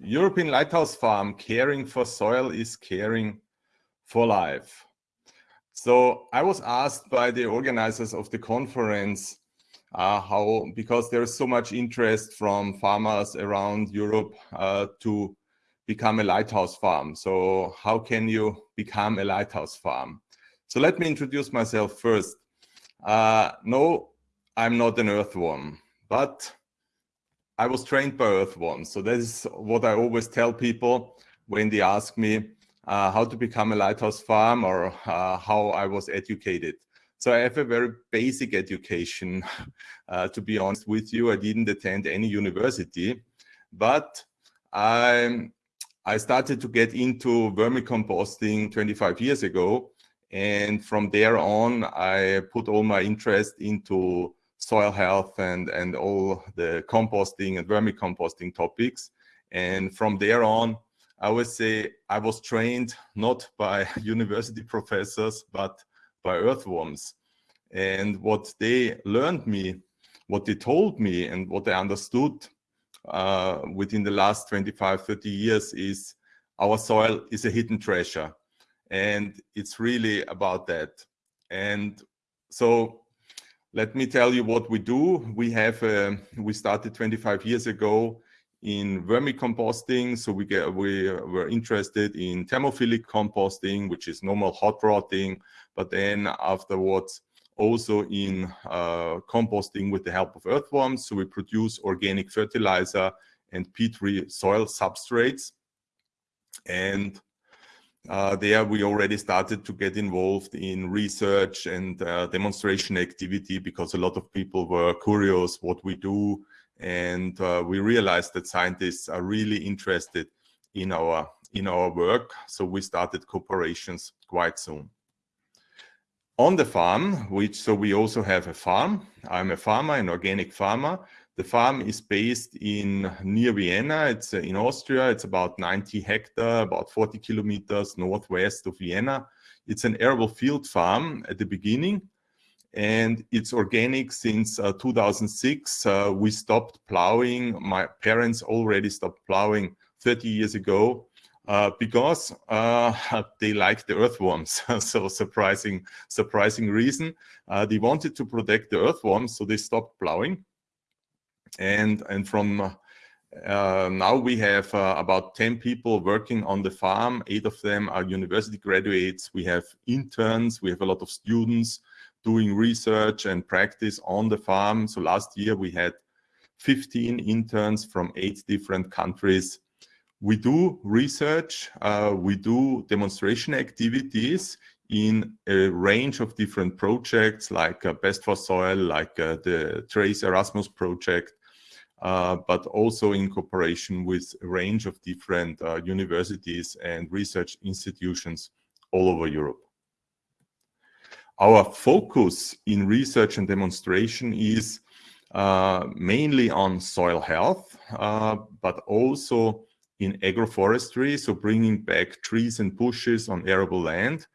European Lighthouse Farm, caring for soil is caring for life. So I was asked by the organizers of the conference uh, how, because there's so much interest from farmers around Europe uh, to become a lighthouse farm. So how can you become a lighthouse farm? So let me introduce myself first. Uh, no, I'm not an earthworm, but I was trained by earthworms. So that is what I always tell people when they ask me uh, how to become a lighthouse farm or uh, how I was educated. So I have a very basic education, uh, to be honest with you. I didn't attend any university, but I, I started to get into vermicomposting 25 years ago. And from there on, I put all my interest into soil health and, and all the composting and vermicomposting topics. And from there on, I would say I was trained not by university professors, but by earthworms. And what they learned me, what they told me and what I understood uh, within the last 25, 30 years is our soil is a hidden treasure. And it's really about that. And so let me tell you what we do. We have, uh, we started 25 years ago in vermicomposting. So we get, we were interested in thermophilic composting, which is normal hot rotting, but then afterwards also in uh, composting with the help of earthworms. So we produce organic fertilizer and peat-free soil substrates. And uh, there we already started to get involved in research and uh, demonstration activity because a lot of people were curious what we do. And uh, we realized that scientists are really interested in our in our work. So we started cooperations quite soon. On the farm which so we also have a farm. I'm a farmer an organic farmer the farm is based in near Vienna. It's uh, in Austria. It's about 90 hectare, about 40 kilometers northwest of Vienna. It's an arable field farm at the beginning, and it's organic since uh, 2006. Uh, we stopped plowing. My parents already stopped plowing 30 years ago uh, because uh, they like the earthworms. so surprising, surprising reason. Uh, they wanted to protect the earthworms, so they stopped plowing and and from uh, now we have uh, about 10 people working on the farm. Eight of them are university graduates. We have interns. We have a lot of students doing research and practice on the farm. So last year we had 15 interns from eight different countries. We do research. Uh, we do demonstration activities in a range of different projects like uh, Best for Soil, like uh, the Trace Erasmus project, but also in cooperation with a range of different uh, universities and research institutions all over Europe. Our focus in research and demonstration is uh, mainly on soil health, uh, but also in agroforestry, so bringing back trees and bushes on arable land,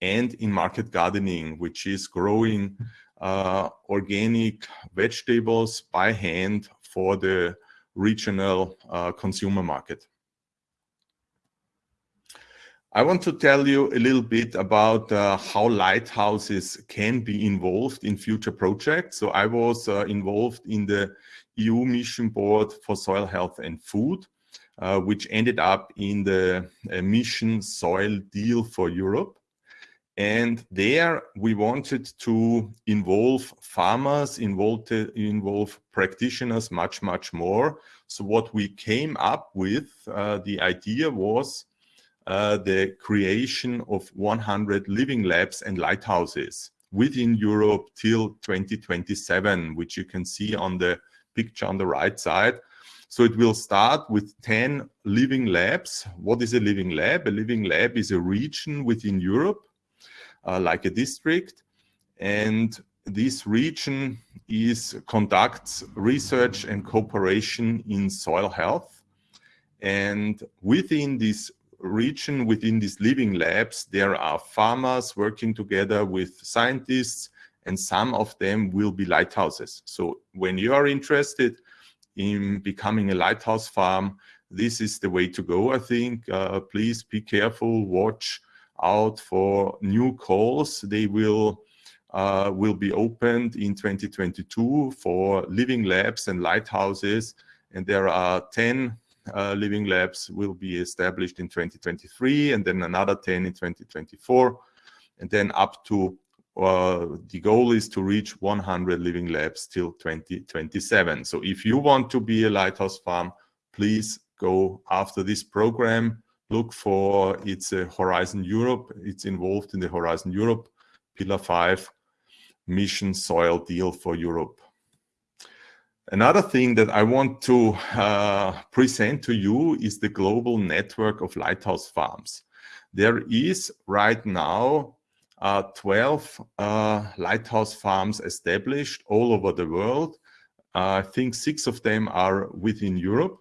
and in market gardening, which is growing uh, organic vegetables by hand for the regional uh, consumer market. I want to tell you a little bit about uh, how lighthouses can be involved in future projects. So I was uh, involved in the EU Mission Board for Soil Health and Food, uh, which ended up in the uh, Mission Soil Deal for Europe. And there we wanted to involve farmers, involve, involve practitioners much, much more. So what we came up with, uh, the idea was uh, the creation of 100 living labs and lighthouses within Europe till 2027, which you can see on the picture on the right side. So it will start with 10 living labs. What is a living lab? A living lab is a region within Europe like a district. And this region is conducts research and cooperation in soil health. And within this region, within these living labs, there are farmers working together with scientists, and some of them will be lighthouses. So when you are interested in becoming a lighthouse farm, this is the way to go, I think. Uh, please be careful, watch out for new calls. They will uh, will be opened in 2022 for living labs and lighthouses. And there are 10 uh, living labs will be established in 2023 and then another 10 in 2024 and then up to uh, the goal is to reach 100 living labs till 2027. So if you want to be a lighthouse farm, please go after this program. Look for it's a Horizon Europe. It's involved in the Horizon Europe Pillar 5 mission soil deal for Europe. Another thing that I want to uh, present to you is the global network of lighthouse farms. There is right now uh, 12 uh, lighthouse farms established all over the world. I think six of them are within Europe.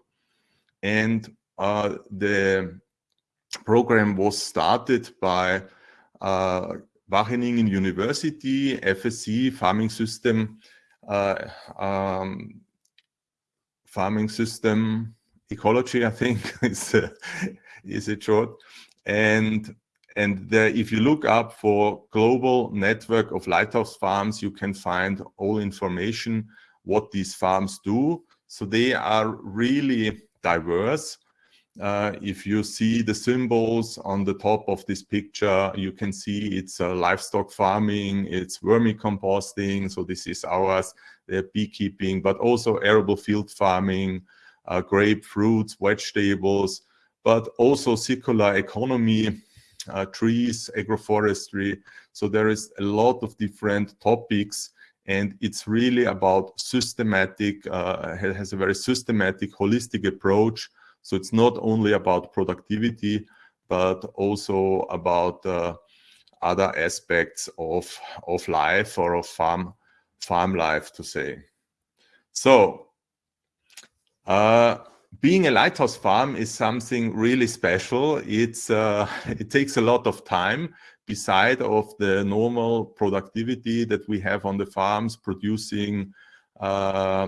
And uh, the program was started by uh, Wageningen University, FSE, farming system, uh, um, farming system ecology, I think is, a, is it short. And, and the, if you look up for global network of lighthouse farms, you can find all information, what these farms do. So they are really diverse. Uh, if you see the symbols on the top of this picture, you can see it's uh, livestock farming, it's vermicomposting, so this is ours, the beekeeping, but also arable field farming, uh, grapefruits, vegetables, but also circular economy, uh, trees, agroforestry. So there is a lot of different topics and it's really about systematic, uh, has a very systematic, holistic approach so it's not only about productivity, but also about uh, other aspects of, of life or of farm, farm life to say. So uh, being a lighthouse farm is something really special. It's, uh, it takes a lot of time beside of the normal productivity that we have on the farms, producing uh,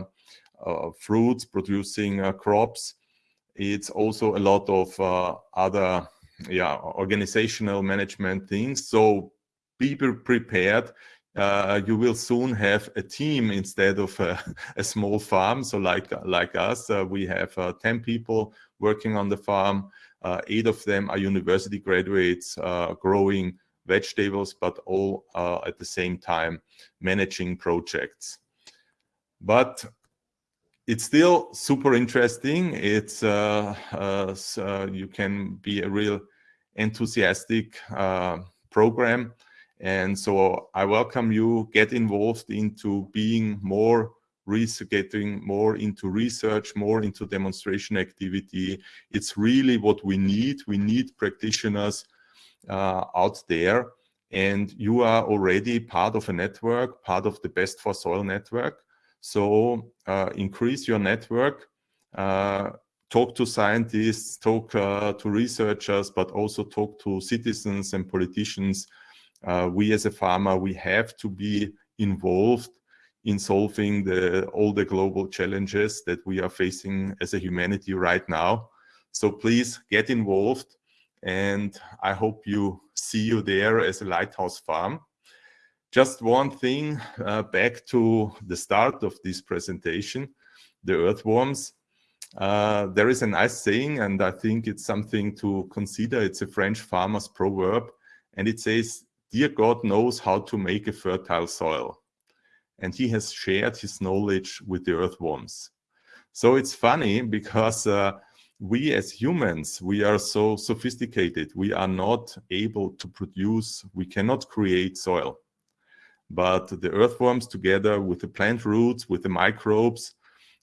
uh, fruits, producing uh, crops it's also a lot of uh, other yeah organizational management things. So be prepared. Uh, you will soon have a team instead of a, a small farm. So like like us uh, we have uh, 10 people working on the farm. Uh, eight of them are university graduates uh, growing vegetables but all at the same time managing projects. But it's still super interesting. It's uh, uh, uh, you can be a real enthusiastic uh, program. And so I welcome you, get involved into being more getting more into research, more into demonstration activity. It's really what we need. We need practitioners uh, out there. And you are already part of a network, part of the Best for Soil network. So uh, increase your network, uh, talk to scientists, talk uh, to researchers, but also talk to citizens and politicians. We as a farmer, we have to be involved in solving the, all the global challenges that we are facing as a humanity right now. So please get involved and I hope you see you there as a lighthouse farm. Just one thing uh, back to the start of this presentation, the earthworms. Uh, there is a nice saying, and I think it's something to consider. It's a French farmer's proverb, and it says, Dear God knows how to make a fertile soil. And he has shared his knowledge with the earthworms. So it's funny because uh, we as humans, we are so sophisticated. We are not able to produce, we cannot create soil but the earthworms together with the plant roots, with the microbes,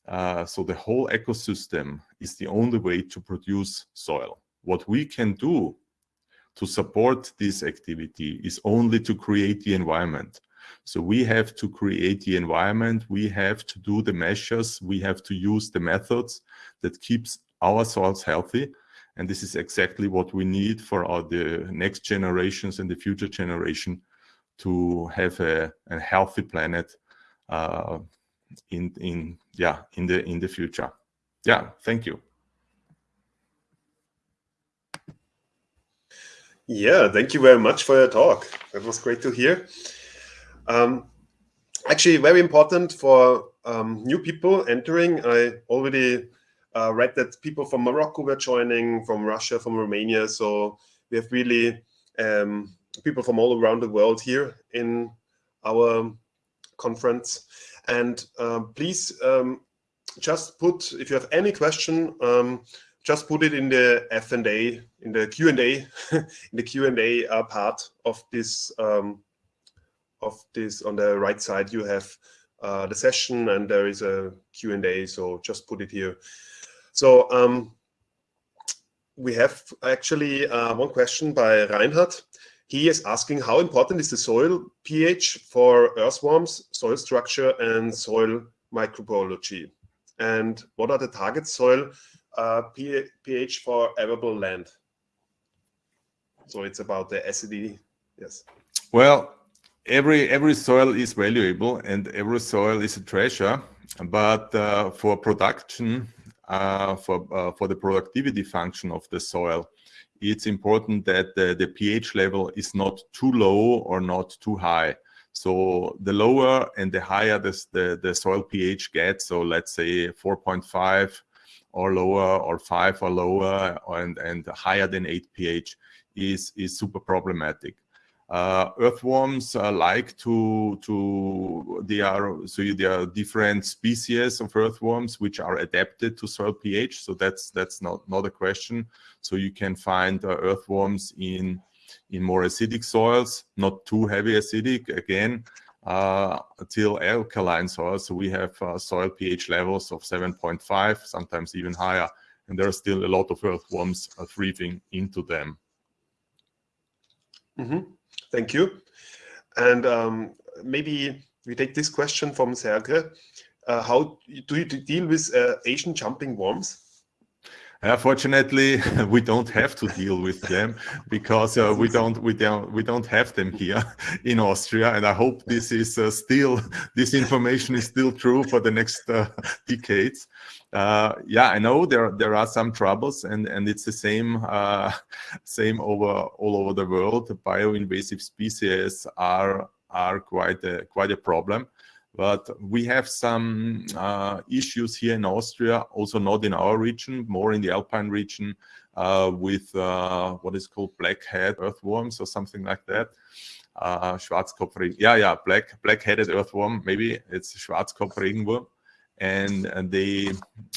uh, so the whole ecosystem is the only way to produce soil. What we can do to support this activity is only to create the environment. So we have to create the environment, we have to do the measures, we have to use the methods that keeps our soils healthy. And this is exactly what we need for our, the next generations and the future generation to have a, a healthy planet uh, in in yeah in the in the future. Yeah, thank you. Yeah, thank you very much for your talk. That was great to hear. Um, actually, very important for um, new people entering. I already uh, read that people from Morocco were joining, from Russia, from Romania. So we have really um, people from all around the world here in our conference. And um, please um, just put, if you have any question, um, just put it in the F and A, in the Q and A, in the Q and A uh, part of this. Um, of this on the right side, you have uh, the session, and there is a Q and A. So just put it here. So um, we have actually uh, one question by Reinhard. He is asking how important is the soil pH for earthworms, soil structure, and soil microbiology? And what are the target soil uh, pH for arable land? So it's about the acidity. Yes. Well, every every soil is valuable and every soil is a treasure. But uh, for production, uh, for uh, for the productivity function of the soil, it's important that the, the pH level is not too low or not too high. So the lower and the higher this, the, the soil pH gets, so let's say 4.5 or lower or 5 or lower and, and higher than 8 pH is, is super problematic. Uh, earthworms uh, like to to they are so there are different species of earthworms which are adapted to soil pH. So that's that's not not a question. So you can find uh, earthworms in in more acidic soils, not too heavy acidic again. Uh, till alkaline soils. So we have uh, soil pH levels of 7.5, sometimes even higher, and there are still a lot of earthworms uh, into them. Mm -hmm. Thank you. And um, maybe we take this question from Sergre. Uh, how do you deal with uh, Asian jumping worms? Uh, fortunately, we don't have to deal with them because uh, we don't we don't we don't have them here in Austria, and I hope this is uh, still this information is still true for the next uh, decades. Uh, yeah, I know there there are some troubles, and and it's the same uh, same over all over the world. Bioinvasive species are are quite a quite a problem. But we have some uh, issues here in Austria, also not in our region, more in the Alpine region, uh, with uh, what is called black-head earthworms or something like that. Uh, Schwarzkopf, yeah, yeah, black black-headed earthworm, maybe it's Schwarzkopfregenwurm. And, and they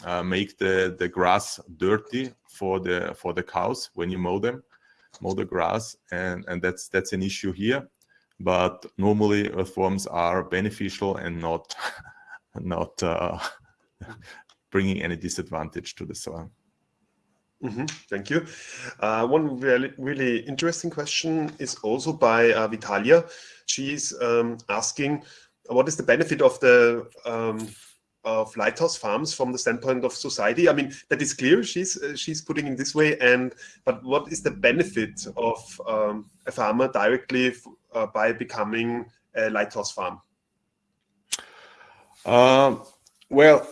uh, make the the grass dirty for the for the cows when you mow them mow the grass. And and that's that's an issue here but normally earthworms are beneficial and not not uh, bringing any disadvantage to the soil Mm -hmm. Thank you. Uh, one really, really interesting question is also by uh, Vitalia. She's um, asking, what is the benefit of the um, of lighthouse farms from the standpoint of society? I mean, that is clear. She's uh, she's putting in this way, and but what is the benefit of um, a farmer directly by becoming a lighthouse farm? Uh, well,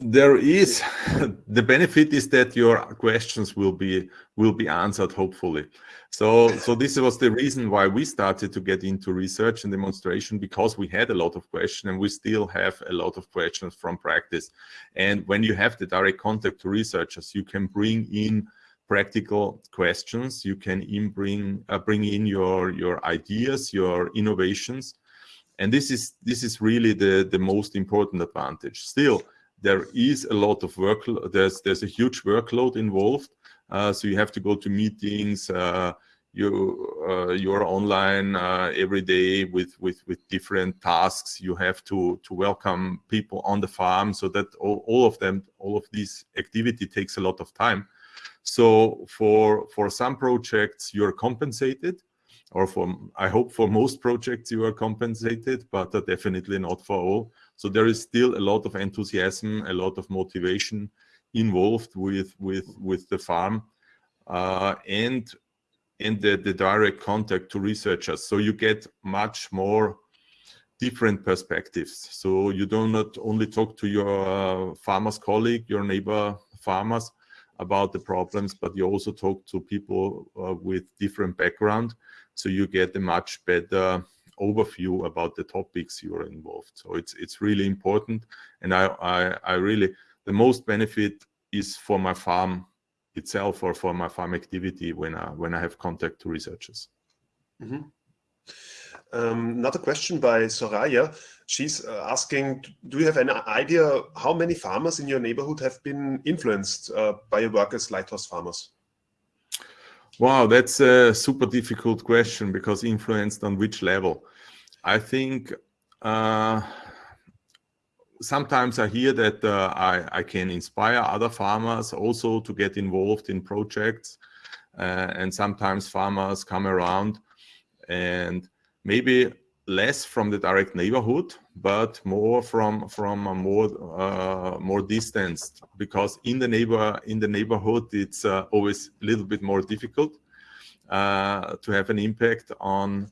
there is the benefit is that your questions will be will be answered hopefully so so this was the reason why we started to get into research and demonstration because we had a lot of questions and we still have a lot of questions from practice and when you have the direct contact to researchers you can bring in practical questions you can in bring uh, bring in your your ideas your innovations and this is this is really the the most important advantage still there is a lot of work. There's there's a huge workload involved. Uh, so you have to go to meetings. Uh, you uh, you're online uh, every day with with with different tasks. You have to to welcome people on the farm. So that all, all of them, all of this activity takes a lot of time. So for for some projects you're compensated or for I hope for most projects you are compensated, but uh, definitely not for all. So there is still a lot of enthusiasm, a lot of motivation involved with with with the farm uh, and and the, the direct contact to researchers. So you get much more different perspectives. So you do not only talk to your uh, farmer's colleague, your neighbor farmers, about the problems, but you also talk to people uh, with different background, so you get a much better overview about the topics you are involved. So it's it's really important, and I I, I really the most benefit is for my farm itself or for my farm activity when I when I have contact to researchers. Mm -hmm. um, another question by Soraya. She's uh, asking, do you have any idea how many farmers in your neighborhood have been influenced uh, by your work as lighthouse farmers? Wow, that's a super difficult question because influenced on which level? I think uh, sometimes I hear that uh, I, I, can inspire other farmers also to get involved in projects. Uh, and sometimes farmers come around and maybe less from the direct neighborhood, but more from from a more uh, more distanced. Because in the neighbor in the neighborhood, it's uh, always a little bit more difficult uh, to have an impact on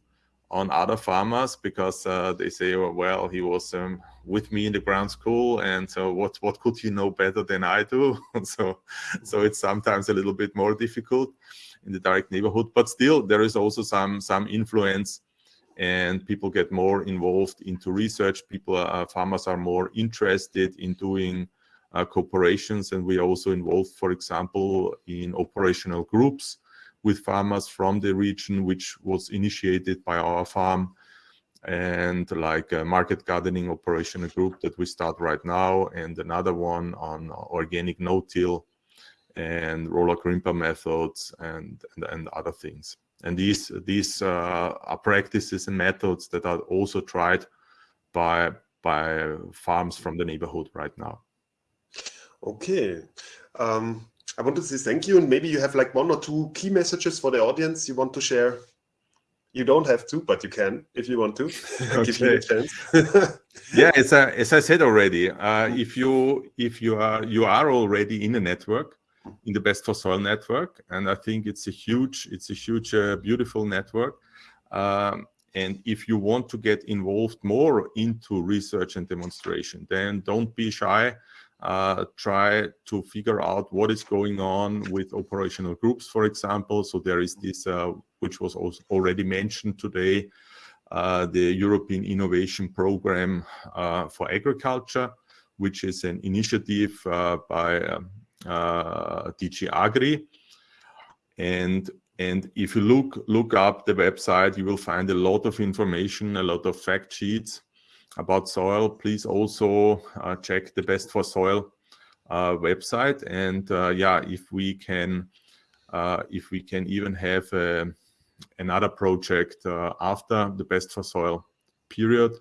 on other farmers because uh, they say, oh, well, he was um, with me in the ground school, and so what what could he know better than I do? so so it's sometimes a little bit more difficult in the direct neighborhood, but still there is also some some influence, and people get more involved into research. People, uh, farmers are more interested in doing uh, cooperations, and we are also involved, for example, in operational groups with farmers from the region, which was initiated by our farm and like a market gardening operational group that we start right now and another one on organic no-till and roller crimper methods and, and, and other things. And these these uh, are practices and methods that are also tried by by farms from the neighborhood right now. Okay. Um, I want to say thank you, and maybe you have like one or two key messages for the audience you want to share. You don't have to, but you can if you want to. Give me a chance. yeah, as I, as I said already, uh, if you if you are you are already in a network, in the Best for Soil network, and I think it's a huge it's a huge uh, beautiful network. Um, and if you want to get involved more into research and demonstration, then don't be shy uh, try to figure out what is going on with operational groups, for example. So there is this, uh, which was already mentioned today, uh, the European Innovation Program uh, for Agriculture, which is an initiative uh, by um, uh, DG Agri. And and if you look look up the website, you will find a lot of information, a lot of fact sheets about soil, please also uh, check the Best for Soil uh, website. And uh, yeah, if we can, if we can even have a, another project after the Best for Soil period,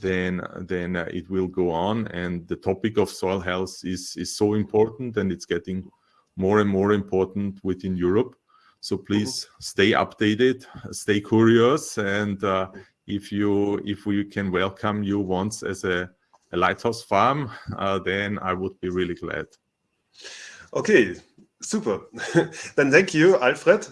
then then uh, it will go on and the topic of soil health is is so important and it's getting more and more important within Europe so please mm -hmm. stay updated stay curious and uh, if you if we can welcome you once as a, a lighthouse farm, uh, then I would be really glad. Okay, super. then thank you, Alfred.